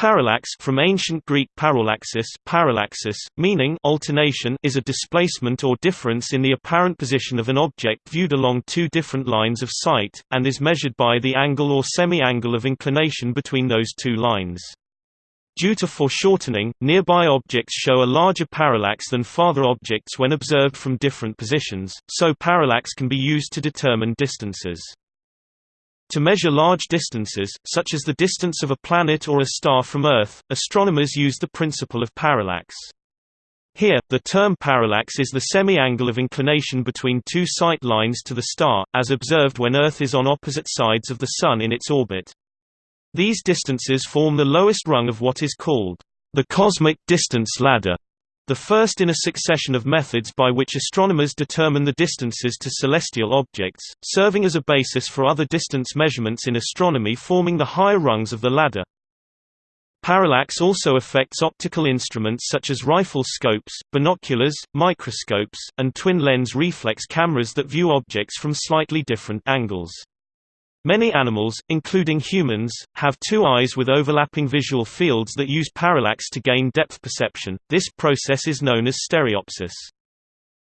Parallax from ancient Greek parallaxis, parallaxis meaning alternation is a displacement or difference in the apparent position of an object viewed along two different lines of sight, and is measured by the angle or semi-angle of inclination between those two lines. Due to foreshortening, nearby objects show a larger parallax than farther objects when observed from different positions, so parallax can be used to determine distances. To measure large distances, such as the distance of a planet or a star from Earth, astronomers use the principle of parallax. Here, the term parallax is the semi-angle of inclination between two sight lines to the star, as observed when Earth is on opposite sides of the Sun in its orbit. These distances form the lowest rung of what is called the cosmic distance ladder the first in a succession of methods by which astronomers determine the distances to celestial objects, serving as a basis for other distance measurements in astronomy forming the higher rungs of the ladder. Parallax also affects optical instruments such as rifle scopes, binoculars, microscopes, and twin-lens reflex cameras that view objects from slightly different angles. Many animals, including humans, have two eyes with overlapping visual fields that use parallax to gain depth perception. This process is known as stereopsis.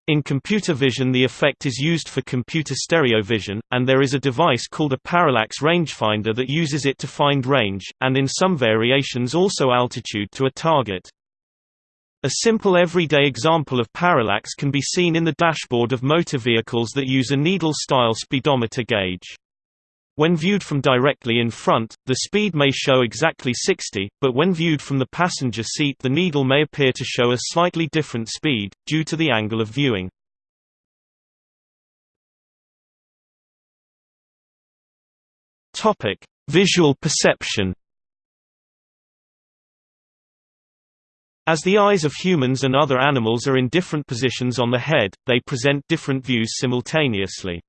In computer vision the effect is used for computer stereo vision, and there is a device called a parallax rangefinder that uses it to find range, and in some variations also altitude to a target. A simple everyday example of parallax can be seen in the dashboard of motor vehicles that use a needle-style speedometer gauge. When viewed from directly in front, the speed may show exactly 60, but when viewed from the passenger seat the needle may appear to show a slightly different speed, due to the angle of viewing. Visual perception As the eyes of humans and other animals are in different positions on the head, they present different views simultaneously.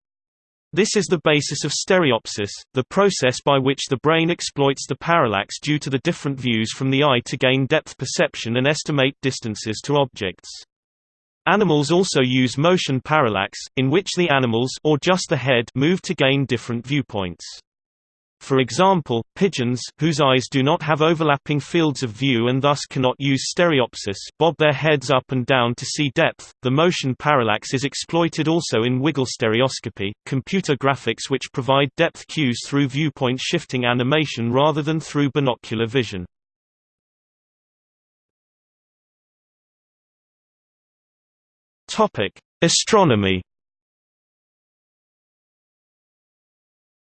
This is the basis of stereopsis, the process by which the brain exploits the parallax due to the different views from the eye to gain depth perception and estimate distances to objects. Animals also use motion parallax, in which the animals or just the head move to gain different viewpoints. For example, pigeons whose eyes do not have overlapping fields of view and thus cannot use stereopsis bob their heads up and down to see depth. The motion parallax is exploited also in wiggle stereoscopy, computer graphics which provide depth cues through viewpoint shifting animation rather than through binocular vision. Topic: Astronomy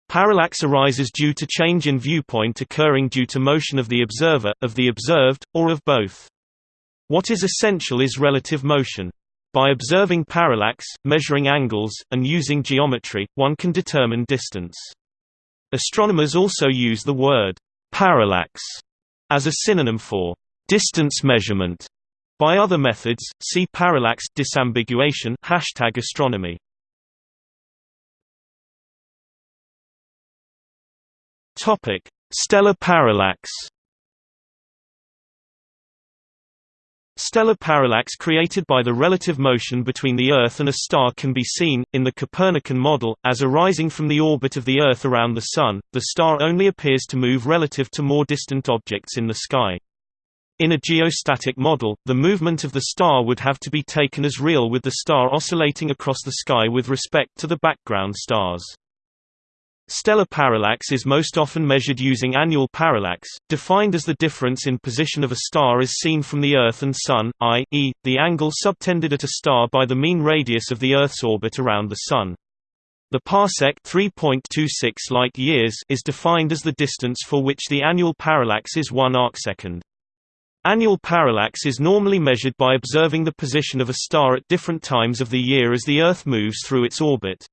Parallax arises due to change in viewpoint occurring due to motion of the observer, of the observed, or of both. What is essential is relative motion. By observing parallax, measuring angles, and using geometry, one can determine distance. Astronomers also use the word parallax as a synonym for distance measurement. By other methods, see parallax disambiguation hashtag astronomy. Topic: Stellar parallax. Stellar parallax created by the relative motion between the Earth and a star can be seen, in the Copernican model, as arising from the orbit of the Earth around the Sun, the star only appears to move relative to more distant objects in the sky. In a geostatic model, the movement of the star would have to be taken as real with the star oscillating across the sky with respect to the background stars. Stellar parallax is most often measured using annual parallax, defined as the difference in position of a star as seen from the Earth and Sun, i.e., the angle subtended at a star by the mean radius of the Earth's orbit around the Sun. The parsec 3.26 light years is defined as the distance for which the annual parallax is 1 arcsecond. Annual parallax is normally measured by observing the position of a star at different times of the year as the Earth moves through its orbit.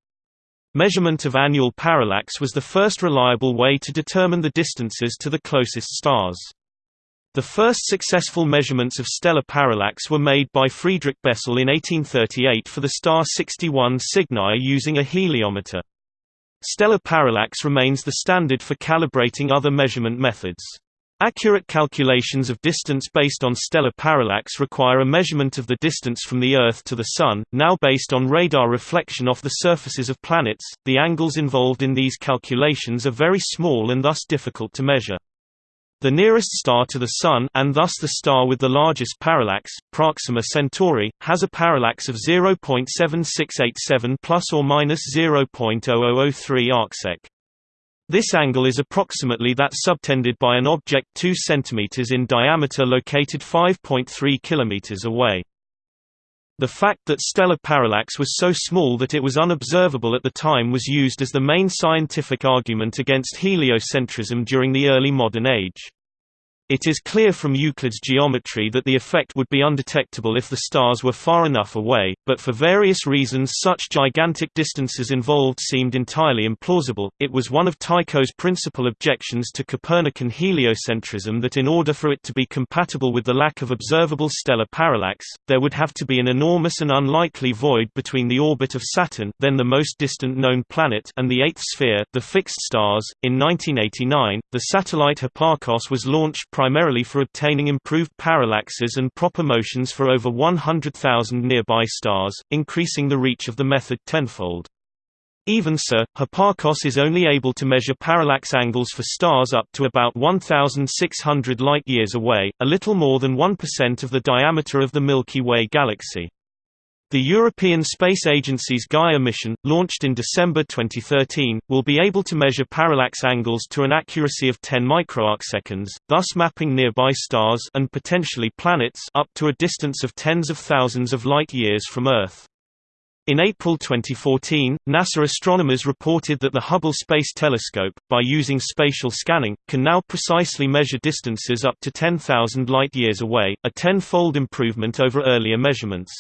Measurement of annual parallax was the first reliable way to determine the distances to the closest stars. The first successful measurements of stellar parallax were made by Friedrich Bessel in 1838 for the star 61 Cygni using a heliometer. Stellar parallax remains the standard for calibrating other measurement methods. Accurate calculations of distance based on stellar parallax require a measurement of the distance from the Earth to the Sun, now based on radar reflection off the surfaces of planets. The angles involved in these calculations are very small and thus difficult to measure. The nearest star to the Sun and thus the star with the largest parallax, Proxima Centauri, has a parallax of 0.7687 plus or minus 0.0003 arcsec. This angle is approximately that subtended by an object 2 cm in diameter located 5.3 km away. The fact that stellar parallax was so small that it was unobservable at the time was used as the main scientific argument against heliocentrism during the early modern age. It is clear from Euclid's geometry that the effect would be undetectable if the stars were far enough away, but for various reasons such gigantic distances involved seemed entirely implausible. It was one of Tycho's principal objections to Copernican heliocentrism that in order for it to be compatible with the lack of observable stellar parallax, there would have to be an enormous and unlikely void between the orbit of Saturn, then the most distant known planet, and the eighth sphere, the fixed stars. In 1989, the satellite Hipparcos was launched primarily for obtaining improved parallaxes and proper motions for over 100,000 nearby stars, increasing the reach of the method tenfold. Even so, Hipparcos is only able to measure parallax angles for stars up to about 1,600 light-years away, a little more than 1% of the diameter of the Milky Way galaxy. The European Space Agency's Gaia mission, launched in December 2013, will be able to measure parallax angles to an accuracy of 10 microarcseconds, thus mapping nearby stars and potentially planets up to a distance of tens of thousands of light-years from Earth. In April 2014, NASA astronomers reported that the Hubble Space Telescope, by using spatial scanning, can now precisely measure distances up to 10,000 light-years away, a ten-fold improvement over earlier measurements.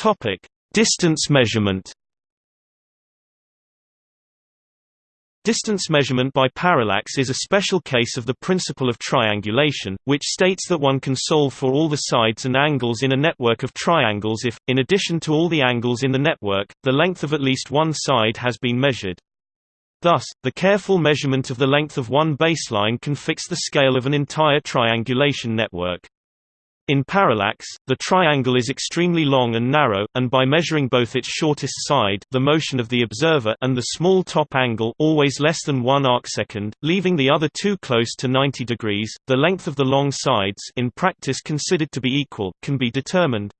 Topic: Distance measurement. Distance measurement by parallax is a special case of the principle of triangulation, which states that one can solve for all the sides and angles in a network of triangles if, in addition to all the angles in the network, the length of at least one side has been measured. Thus, the careful measurement of the length of one baseline can fix the scale of an entire triangulation network. In parallax, the triangle is extremely long and narrow, and by measuring both its shortest side the motion of the observer and the small top angle always less than 1 arcsecond, leaving the other two close to 90 degrees, the length of the long sides in practice considered to be equal can be determined.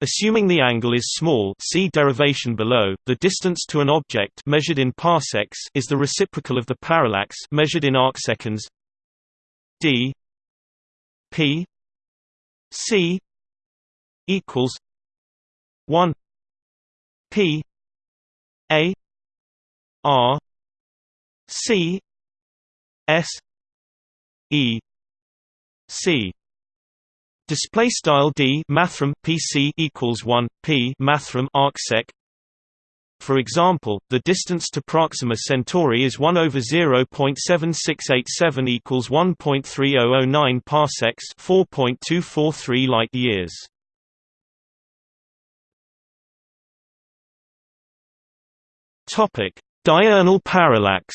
Assuming the angle is small see derivation below, the distance to an object measured in parsecs is the reciprocal of the parallax measured in arcseconds d p C equals one P A R C S E C. Display style d mathrm PC equals one P mathrm arcsec for example, the distance to Proxima Centauri is 1 over 0.7687 equals 1.3009 parsecs, 4.243 light years. Topic: Diurnal parallax.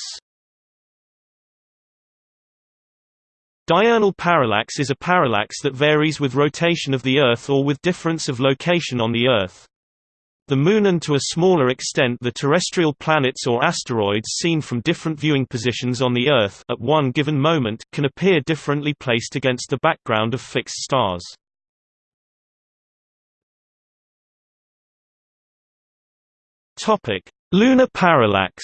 Diurnal parallax is a parallax that varies with rotation of the Earth or with difference of location on the Earth. The Moon and to a smaller extent the terrestrial planets or asteroids seen from different viewing positions on the Earth at one given moment can appear differently placed against the background of fixed stars. Lunar parallax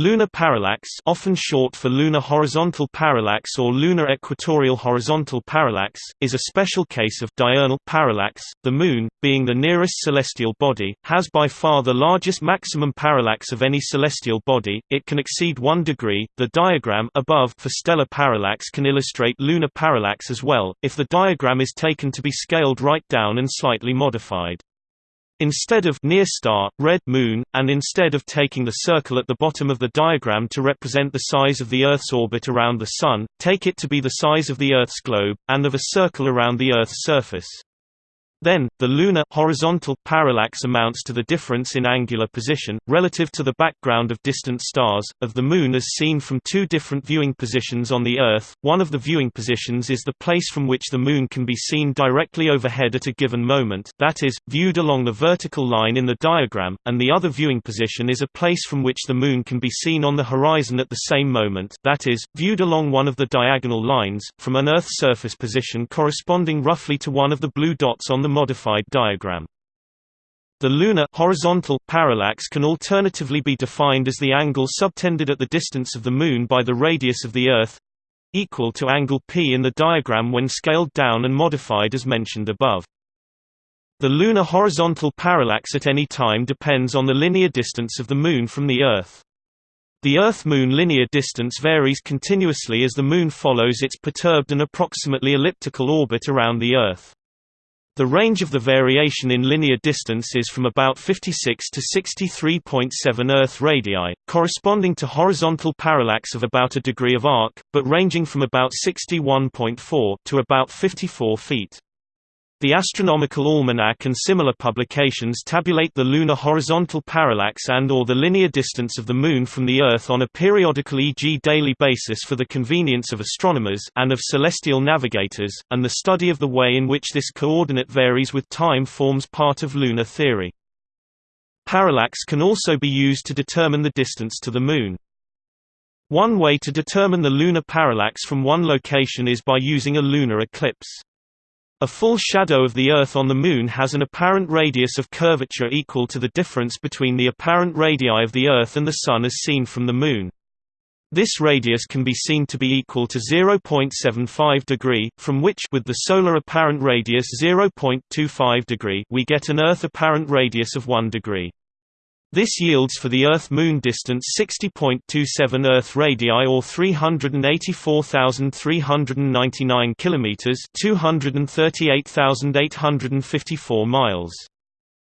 Lunar parallax often short for lunar horizontal parallax or lunar equatorial horizontal parallax, is a special case of diurnal parallax. The Moon, being the nearest celestial body, has by far the largest maximum parallax of any celestial body, it can exceed 1 degree. The diagram above for stellar parallax can illustrate lunar parallax as well, if the diagram is taken to be scaled right down and slightly modified. Instead of near star, red moon, and instead of taking the circle at the bottom of the diagram to represent the size of the Earth's orbit around the Sun, take it to be the size of the Earth's globe, and of a circle around the Earth's surface. Then, the lunar horizontal parallax amounts to the difference in angular position, relative to the background of distant stars, of the Moon as seen from two different viewing positions on the Earth. One of the viewing positions is the place from which the Moon can be seen directly overhead at a given moment, that is, viewed along the vertical line in the diagram, and the other viewing position is a place from which the Moon can be seen on the horizon at the same moment, that is, viewed along one of the diagonal lines, from an Earth surface position corresponding roughly to one of the blue dots on the modified diagram. The lunar horizontal parallax can alternatively be defined as the angle subtended at the distance of the Moon by the radius of the Earth equal to angle p in the diagram when scaled down and modified as mentioned above. The lunar horizontal parallax at any time depends on the linear distance of the Moon from the Earth. The Earth-Moon linear distance varies continuously as the Moon follows its perturbed and approximately elliptical orbit around the Earth. The range of the variation in linear distance is from about 56 to 63.7 Earth radii, corresponding to horizontal parallax of about a degree of arc, but ranging from about 61.4 to about 54 feet. The Astronomical Almanac and similar publications tabulate the lunar horizontal parallax and or the linear distance of the Moon from the Earth on a periodical e.g. daily basis for the convenience of astronomers and of celestial navigators, and the study of the way in which this coordinate varies with time forms part of lunar theory. Parallax can also be used to determine the distance to the Moon. One way to determine the lunar parallax from one location is by using a lunar eclipse. A full shadow of the Earth on the Moon has an apparent radius of curvature equal to the difference between the apparent radii of the Earth and the Sun as seen from the Moon. This radius can be seen to be equal to 0.75 degree, from which with the solar apparent radius 0.25 degree we get an Earth apparent radius of 1 degree. This yields for the Earth-Moon distance 60.27 Earth radii or 384,399 kilometers, 238,854 miles.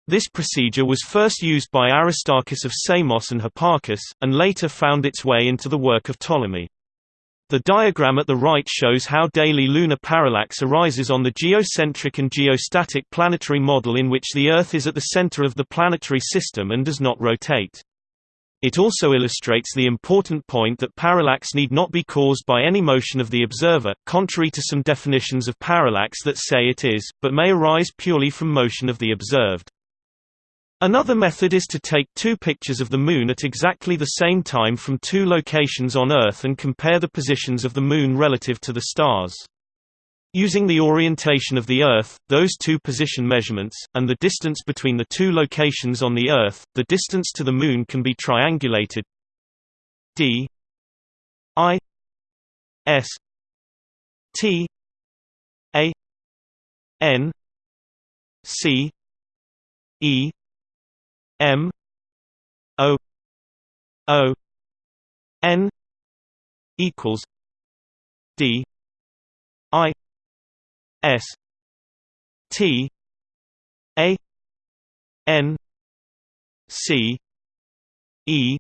This procedure was first used by Aristarchus of Samos and Hipparchus, and later found its way into the work of Ptolemy. The diagram at the right shows how daily lunar parallax arises on the geocentric and geostatic planetary model in which the Earth is at the center of the planetary system and does not rotate. It also illustrates the important point that parallax need not be caused by any motion of the observer, contrary to some definitions of parallax that say it is, but may arise purely from motion of the observed. Another method is to take two pictures of the Moon at exactly the same time from two locations on Earth and compare the positions of the Moon relative to the stars. Using the orientation of the Earth, those two position measurements, and the distance between the two locations on the Earth, the distance to the Moon can be triangulated d i s t a n c e M O O N equals D I S T A N C E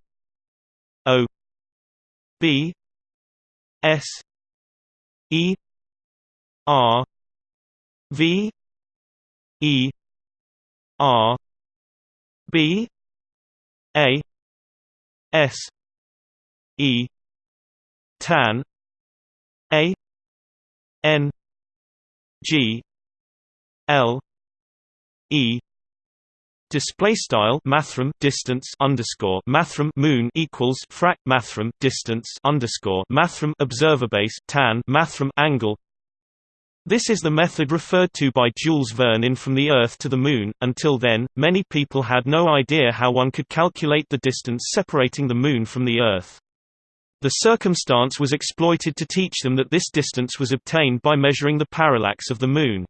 O B S E R V E R B A S E tan A N G L E. Display style mathrm distance underscore mathrm moon equals frac mathrm distance underscore mathrm observer base tan mathrm angle this is the method referred to by Jules Verne in From the Earth to the Moon. Until then, many people had no idea how one could calculate the distance separating the Moon from the Earth. The circumstance was exploited to teach them that this distance was obtained by measuring the parallax of the Moon.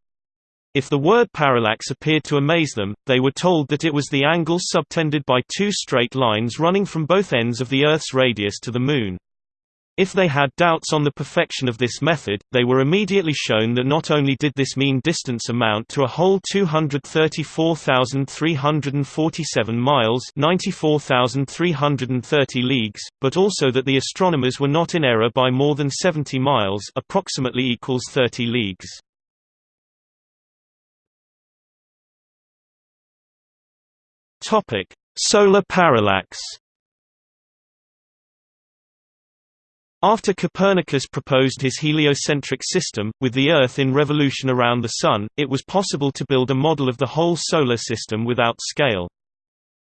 If the word parallax appeared to amaze them, they were told that it was the angle subtended by two straight lines running from both ends of the Earth's radius to the Moon. If they had doubts on the perfection of this method, they were immediately shown that not only did this mean distance amount to a whole 234,347 miles 94,330 leagues, but also that the astronomers were not in error by more than 70 miles approximately equals 30 leagues. Solar parallax After Copernicus proposed his heliocentric system, with the Earth in revolution around the Sun, it was possible to build a model of the whole Solar System without scale.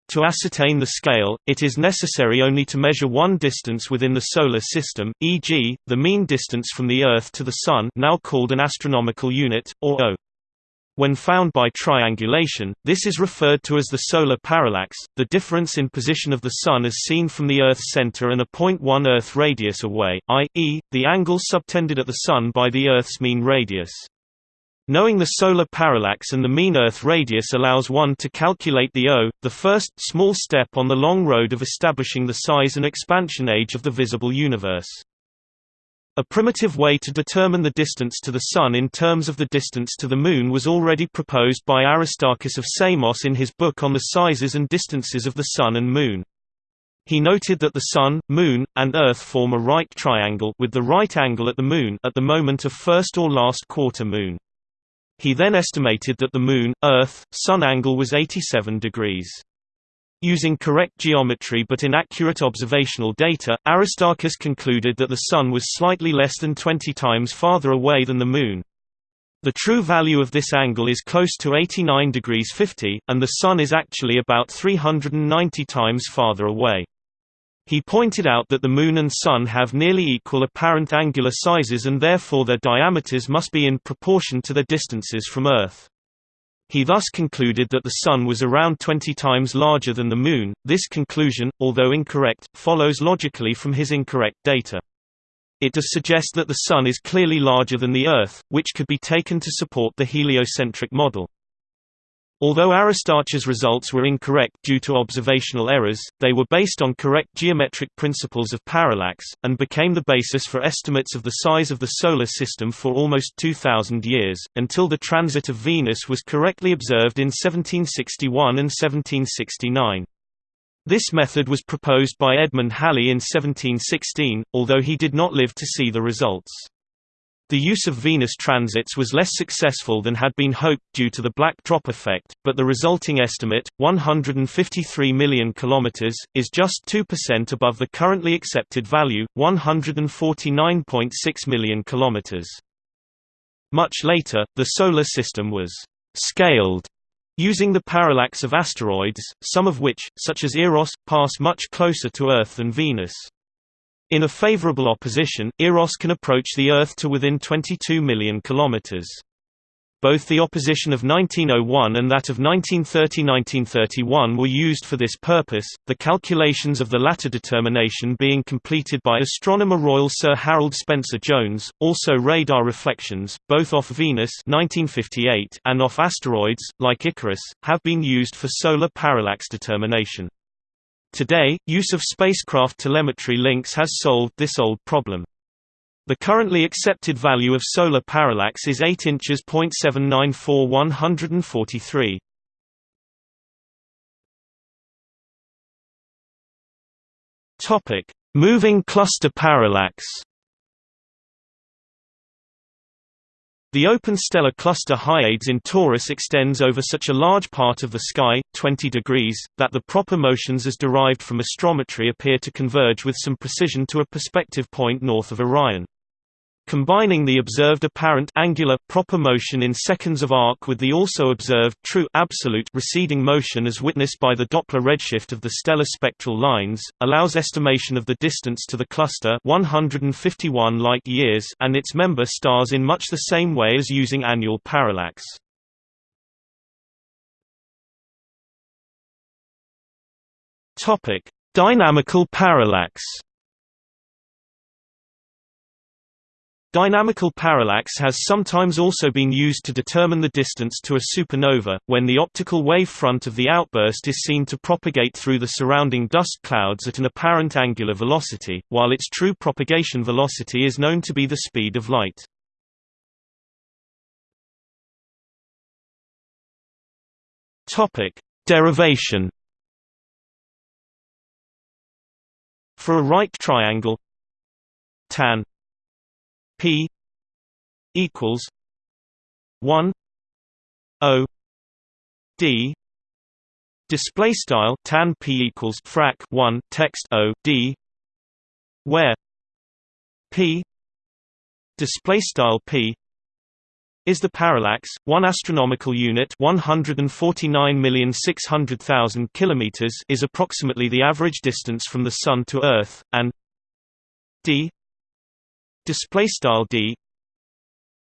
To ascertain the scale, it is necessary only to measure one distance within the Solar System, e.g., the mean distance from the Earth to the Sun now called an astronomical unit, or O. When found by triangulation, this is referred to as the solar parallax, the difference in position of the Sun as seen from the Earth's center and a 0.1 Earth radius away, i.e., the angle subtended at the Sun by the Earth's mean radius. Knowing the solar parallax and the mean Earth radius allows one to calculate the O, the first, small step on the long road of establishing the size and expansion age of the visible universe. A primitive way to determine the distance to the Sun in terms of the distance to the Moon was already proposed by Aristarchus of Samos in his book on the sizes and distances of the Sun and Moon. He noted that the Sun, Moon, and Earth form a right triangle with the right angle at the Moon at the moment of first or last quarter moon. He then estimated that the Moon, Earth, Sun angle was 87 degrees. Using correct geometry but inaccurate observational data, Aristarchus concluded that the Sun was slightly less than 20 times farther away than the Moon. The true value of this angle is close to 89 degrees 50, and the Sun is actually about 390 times farther away. He pointed out that the Moon and Sun have nearly equal apparent angular sizes and therefore their diameters must be in proportion to their distances from Earth. He thus concluded that the Sun was around 20 times larger than the Moon. This conclusion, although incorrect, follows logically from his incorrect data. It does suggest that the Sun is clearly larger than the Earth, which could be taken to support the heliocentric model. Although Aristarchus' results were incorrect due to observational errors, they were based on correct geometric principles of parallax, and became the basis for estimates of the size of the Solar System for almost 2,000 years, until the transit of Venus was correctly observed in 1761 and 1769. This method was proposed by Edmund Halley in 1716, although he did not live to see the results. The use of Venus transits was less successful than had been hoped due to the black drop effect, but the resulting estimate, 153 million kilometers, is just 2% above the currently accepted value, 149.6 million kilometers. Much later, the Solar System was «scaled» using the parallax of asteroids, some of which, such as Eros, pass much closer to Earth than Venus. In a favorable opposition, Eros can approach the Earth to within 22 million kilometers. Both the opposition of 1901 and that of 1930–1931 were used for this purpose, the calculations of the latter determination being completed by astronomer Royal Sir Harold Spencer-Jones. Also radar reflections, both off Venus 1958 and off asteroids, like Icarus, have been used for solar parallax determination. Today, use of spacecraft telemetry links has solved this old problem. The currently accepted value of solar parallax is 8 inches .794 143. Topic: Moving cluster parallax. The open stellar cluster Hyades in Taurus extends over such a large part of the sky, 20 degrees, that the proper motions as derived from astrometry appear to converge with some precision to a perspective point north of Orion. Combining the observed apparent angular proper motion in seconds of arc with the also observed true absolute receding motion as witnessed by the Doppler redshift of the stellar spectral lines, allows estimation of the distance to the cluster 151 light-years and its member stars in much the same way as using annual parallax. Dynamical parallax. Dynamical parallax has sometimes also been used to determine the distance to a supernova, when the optical wave front of the outburst is seen to propagate through the surrounding dust clouds at an apparent angular velocity, while its true propagation velocity is known to be the speed of light. Derivation For a right triangle tan P equals one O D Display style tan p equals frac 1 text o d where p display style p is the parallax 1 astronomical unit 149,600,000 kilometers is approximately the average distance from the sun to earth and d display style d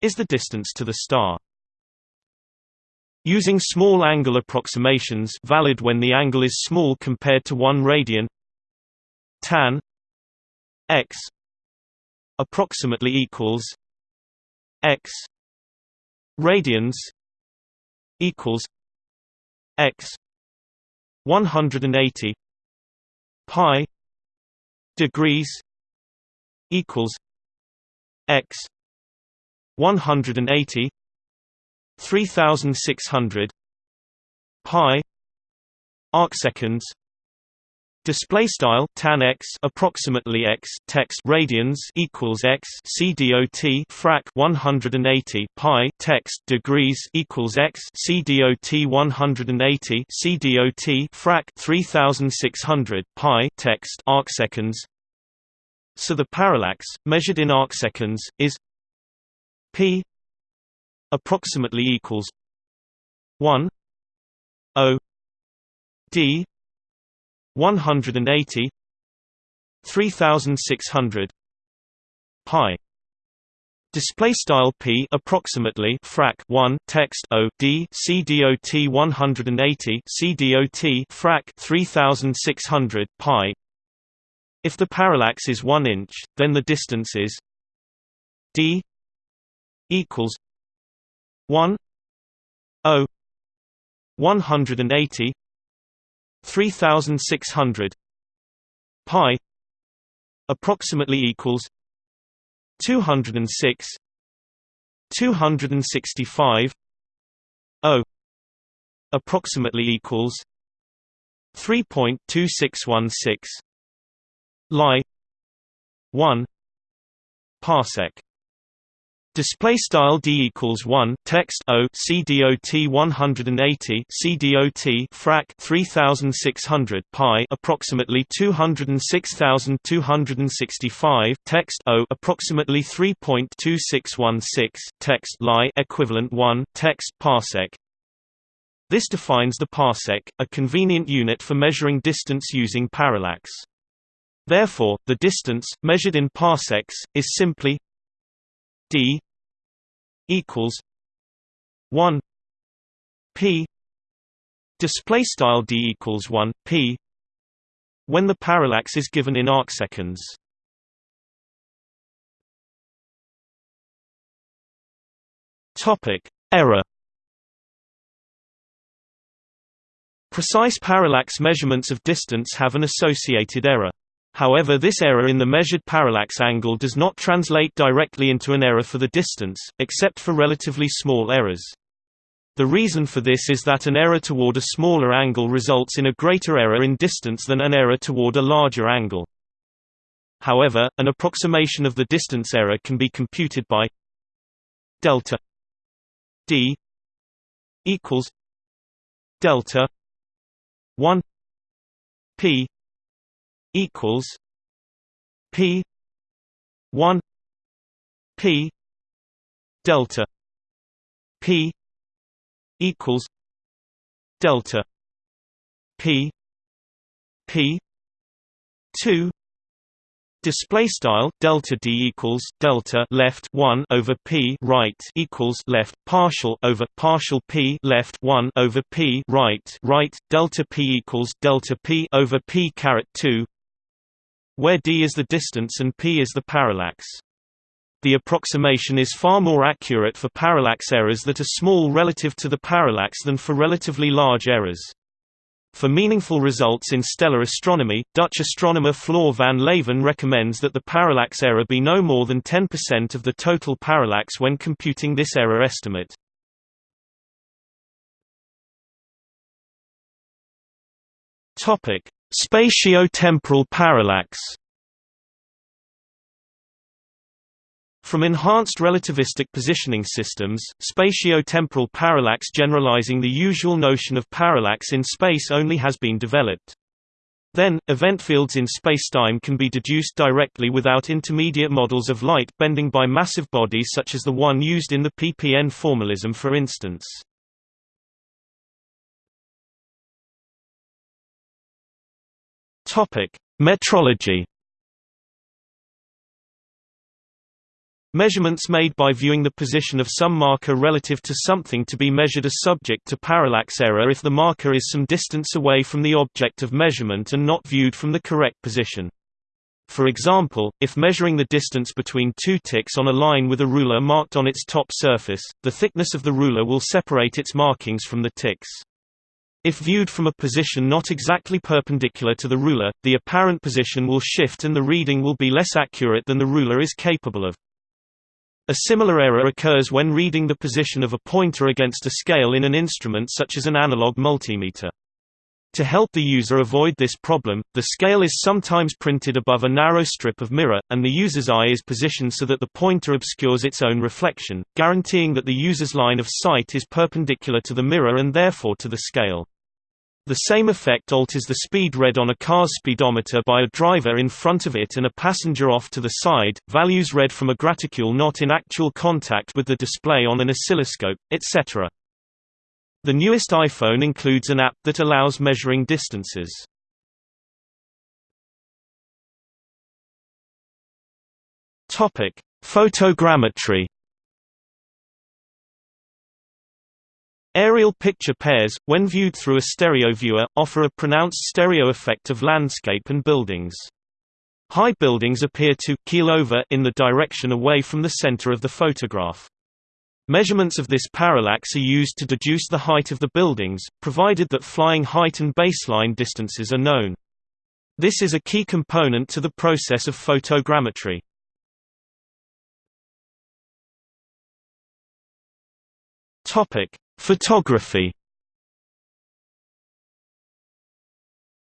is the distance to the star. Using small angle approximations valid when the angle is small compared to 1 radian tan x approximately equals x radians equals x 180 pi degrees equals x 180 3600 pi arcseconds display style tan x approximately x text radians equals x cdot frac 180 pi text degrees equals x cdot 180 c cdot frac 3600 pi text arcseconds so the parallax measured in arcseconds is p approximately equals 1 o d 180 3600 pi Display style p approximately frac 1 text o d c dot 180 c dot frac 3600 pi. If the parallax is 1 inch, then the distance is d equals 1 0 180 3600 pi approximately equals 206 265 o approximately equals 3.2616 Li 1 parsec Display style d equals one text o c dot 180 c dot frac 3600 pi approximately 206,265 text o approximately 3.2616 text Li equivalent one text parsec. This defines the parsec, a convenient unit for measuring distance using parallax. Therefore, the distance, measured in parsecs, is simply d equals 1 p. Display style d equals 1 p when the parallax is given in arcseconds. Topic error. Precise parallax measurements of distance have an associated error. However this error in the measured parallax angle does not translate directly into an error for the distance, except for relatively small errors. The reason for this is that an error toward a smaller angle results in a greater error in distance than an error toward a larger angle. However, an approximation of the distance error can be computed by delta d equals delta 1 p equals P one P delta P equals delta P P two Display style delta d equals delta left one over p right equals left partial over partial p left one over p right right delta p equals delta p over p caret two where d is the distance and p is the parallax. The approximation is far more accurate for parallax errors that are small relative to the parallax than for relatively large errors. For meaningful results in stellar astronomy, Dutch astronomer Floor van Leeuwen recommends that the parallax error be no more than 10% of the total parallax when computing this error estimate. Spatio-temporal parallax From enhanced relativistic positioning systems, spatio-temporal parallax generalizing the usual notion of parallax in space only has been developed. Then, event fields in spacetime can be deduced directly without intermediate models of light bending by massive bodies such as the one used in the PPN formalism for instance. Metrology Measurements made by viewing the position of some marker relative to something to be measured are subject to parallax error if the marker is some distance away from the object of measurement and not viewed from the correct position. For example, if measuring the distance between two ticks on a line with a ruler marked on its top surface, the thickness of the ruler will separate its markings from the ticks. If viewed from a position not exactly perpendicular to the ruler, the apparent position will shift and the reading will be less accurate than the ruler is capable of. A similar error occurs when reading the position of a pointer against a scale in an instrument such as an analog multimeter. To help the user avoid this problem, the scale is sometimes printed above a narrow strip of mirror, and the user's eye is positioned so that the pointer obscures its own reflection, guaranteeing that the user's line of sight is perpendicular to the mirror and therefore to the scale. The same effect alters the speed read on a car's speedometer by a driver in front of it and a passenger off to the side, values read from a graticule not in actual contact with the display on an oscilloscope, etc. The newest iPhone includes an app that allows measuring distances. Photogrammetry Aerial picture pairs, when viewed through a stereo viewer, offer a pronounced stereo effect of landscape and buildings. High buildings appear to keel over in the direction away from the center of the photograph. Measurements of this parallax are used to deduce the height of the buildings, provided that flying height and baseline distances are known. This is a key component to the process of photogrammetry. Topic: Photography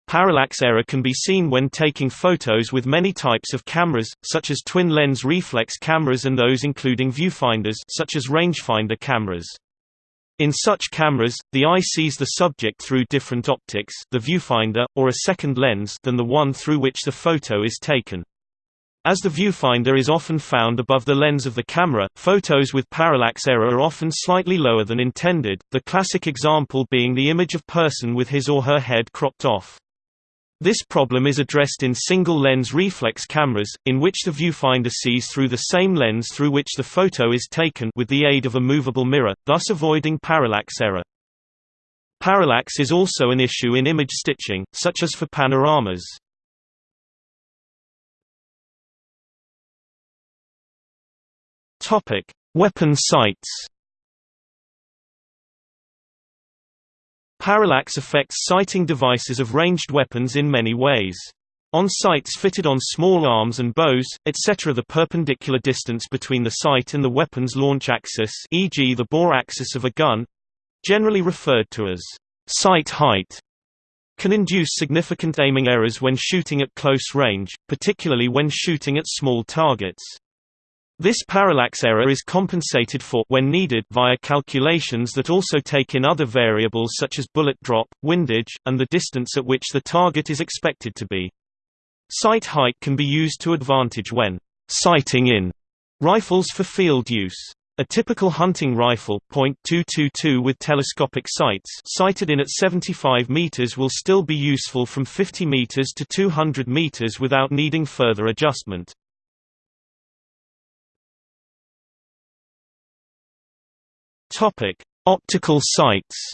Parallax error can be seen when taking photos with many types of cameras, such as twin-lens reflex cameras and those including viewfinders such as rangefinder cameras. In such cameras, the eye sees the subject through different optics the viewfinder, or a second lens than the one through which the photo is taken. As the viewfinder is often found above the lens of the camera, photos with parallax error are often slightly lower than intended, the classic example being the image of person with his or her head cropped off. This problem is addressed in single-lens reflex cameras, in which the viewfinder sees through the same lens through which the photo is taken with the aid of a movable mirror, thus avoiding parallax error. Parallax is also an issue in image stitching, such as for panoramas. Topic: Weapon sights. Parallax affects sighting devices of ranged weapons in many ways. On sights fitted on small arms and bows, etc. the perpendicular distance between the sight and the weapon's launch axis e.g. the bore axis of a gun—generally referred to as sight height can induce significant aiming errors when shooting at close range, particularly when shooting at small targets. This parallax error is compensated for when needed via calculations that also take in other variables such as bullet drop, windage, and the distance at which the target is expected to be. Sight height can be used to advantage when sighting in rifles for field use. A typical hunting rifle .222 with telescopic sights sighted in at 75 meters will still be useful from 50 meters to 200 meters without needing further adjustment. Topic: Optical sights.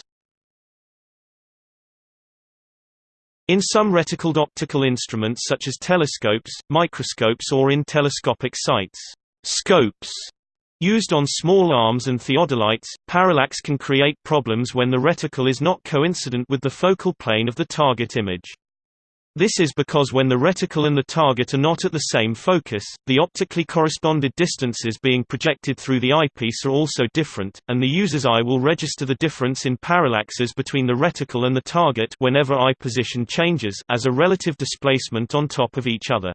In some reticled optical instruments such as telescopes, microscopes or in telescopic sights, scopes used on small arms and theodolites, parallax can create problems when the reticle is not coincident with the focal plane of the target image. This is because when the reticle and the target are not at the same focus, the optically corresponded distances being projected through the eyepiece are also different, and the user's eye will register the difference in parallaxes between the reticle and the target whenever eye position changes as a relative displacement on top of each other.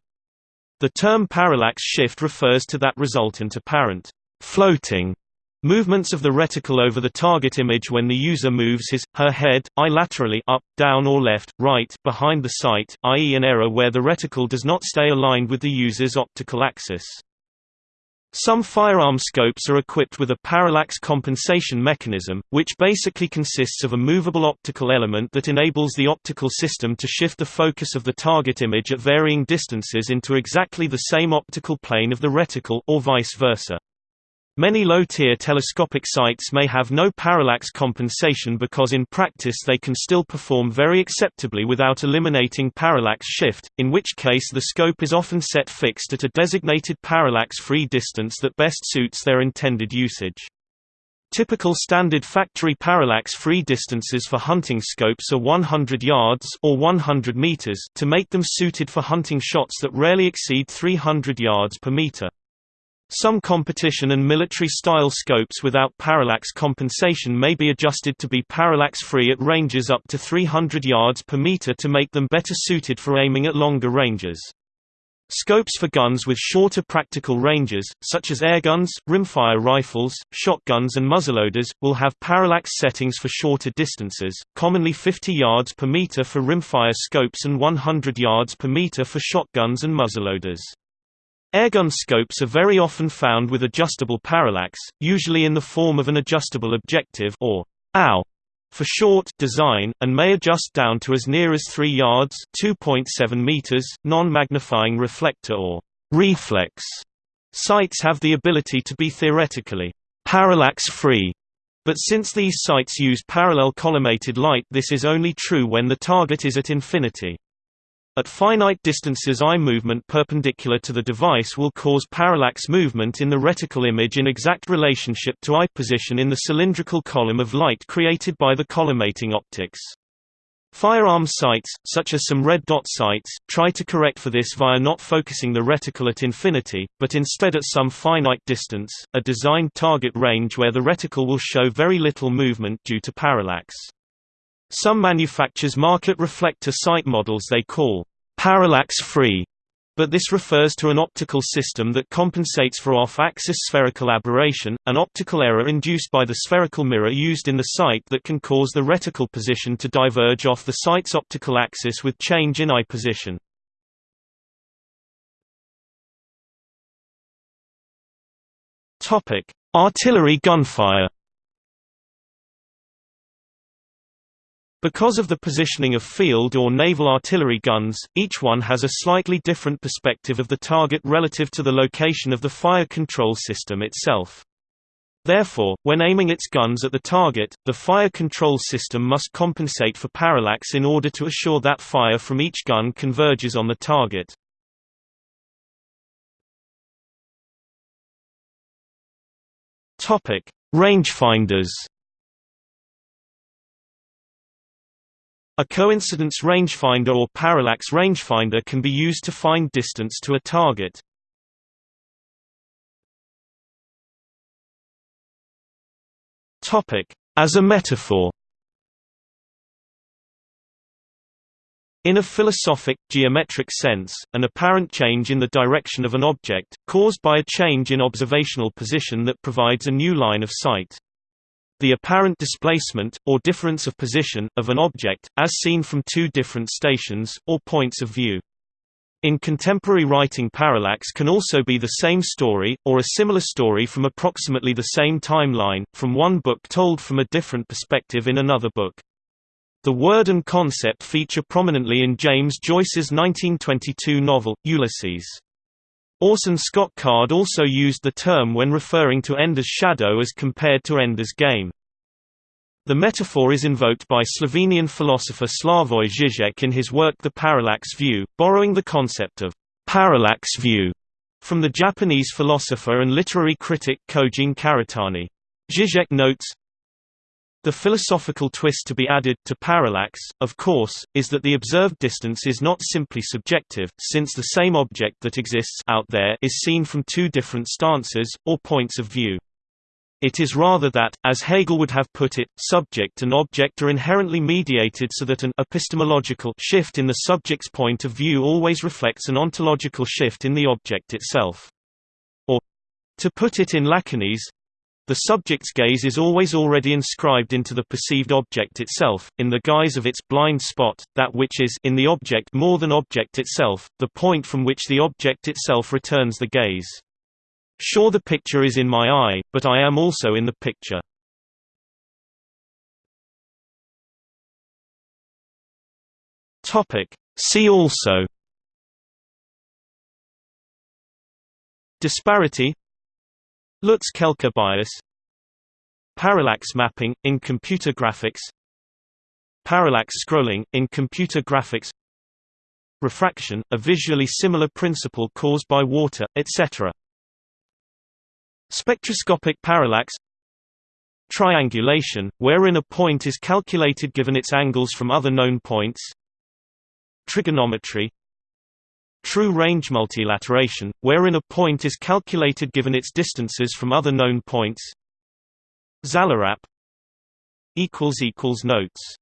The term parallax shift refers to that resultant apparent floating movements of the reticle over the target image when the user moves his, her head, eye laterally up, down or left, right behind the sight, i.e. an error where the reticle does not stay aligned with the user's optical axis. Some firearm scopes are equipped with a parallax compensation mechanism, which basically consists of a movable optical element that enables the optical system to shift the focus of the target image at varying distances into exactly the same optical plane of the reticle or vice versa. Many low-tier telescopic sights may have no parallax compensation because in practice they can still perform very acceptably without eliminating parallax shift, in which case the scope is often set fixed at a designated parallax-free distance that best suits their intended usage. Typical standard factory parallax-free distances for hunting scopes are 100 yards or 100 meters to make them suited for hunting shots that rarely exceed 300 yards per meter. Some competition and military-style scopes without parallax compensation may be adjusted to be parallax-free at ranges up to 300 yards per meter to make them better suited for aiming at longer ranges. Scopes for guns with shorter practical ranges, such as airguns, rimfire rifles, shotguns and muzzleloaders, will have parallax settings for shorter distances, commonly 50 yards per meter for rimfire scopes and 100 yards per meter for shotguns and muzzleloaders. Airgun scopes are very often found with adjustable parallax, usually in the form of an adjustable objective or OW for short design, and may adjust down to as near as 3 yards 2.7 meters. Non-magnifying reflector or reflex sights have the ability to be theoretically parallax-free, but since these sights use parallel collimated light this is only true when the target is at infinity. At finite distances eye movement perpendicular to the device will cause parallax movement in the reticle image in exact relationship to eye position in the cylindrical column of light created by the collimating optics. Firearm sights, such as some red dot sights, try to correct for this via not focusing the reticle at infinity, but instead at some finite distance, a designed target range where the reticle will show very little movement due to parallax. Some manufacturers market reflector sight models they call parallax-free, but this refers to an optical system that compensates for off-axis spherical aberration, an optical error induced by the spherical mirror used in the sight that can cause the reticle position to diverge off the sight's optical axis with change in eye position. Artillery gunfire Because of the positioning of field or naval artillery guns, each one has a slightly different perspective of the target relative to the location of the fire control system itself. Therefore, when aiming its guns at the target, the fire control system must compensate for parallax in order to assure that fire from each gun converges on the target. Rangefinders A coincidence rangefinder or parallax rangefinder can be used to find distance to a target. As a metaphor. In a philosophic, geometric sense, an apparent change in the direction of an object, caused by a change in observational position that provides a new line of sight the apparent displacement, or difference of position, of an object, as seen from two different stations, or points of view. In contemporary writing parallax can also be the same story, or a similar story from approximately the same timeline, from one book told from a different perspective in another book. The word and concept feature prominently in James Joyce's 1922 novel, Ulysses. Orson Scott Card also used the term when referring to Ender's shadow as compared to Ender's game. The metaphor is invoked by Slovenian philosopher Slavoj Žižek in his work The Parallax View, borrowing the concept of parallax view from the Japanese philosopher and literary critic Kojin Karatani. Zizek notes, the philosophical twist to be added to parallax, of course, is that the observed distance is not simply subjective, since the same object that exists out there is seen from two different stances, or points of view. It is rather that, as Hegel would have put it, subject and object are inherently mediated so that an epistemological shift in the subject's point of view always reflects an ontological shift in the object itself. Or, to put it in Lacanese, the subject's gaze is always already inscribed into the perceived object itself, in the guise of its blind spot, that which is in the object more than object itself, the point from which the object itself returns the gaze. Sure the picture is in my eye, but I am also in the picture. See also Disparity Lutz-Kelker bias. Parallax mapping, in computer graphics. Parallax scrolling, in computer graphics. Refraction, a visually similar principle caused by water, etc. Spectroscopic parallax. Triangulation, wherein a point is calculated given its angles from other known points. Trigonometry True range multilateration, wherein a point is calculated given its distances from other known points. Zalorap Notes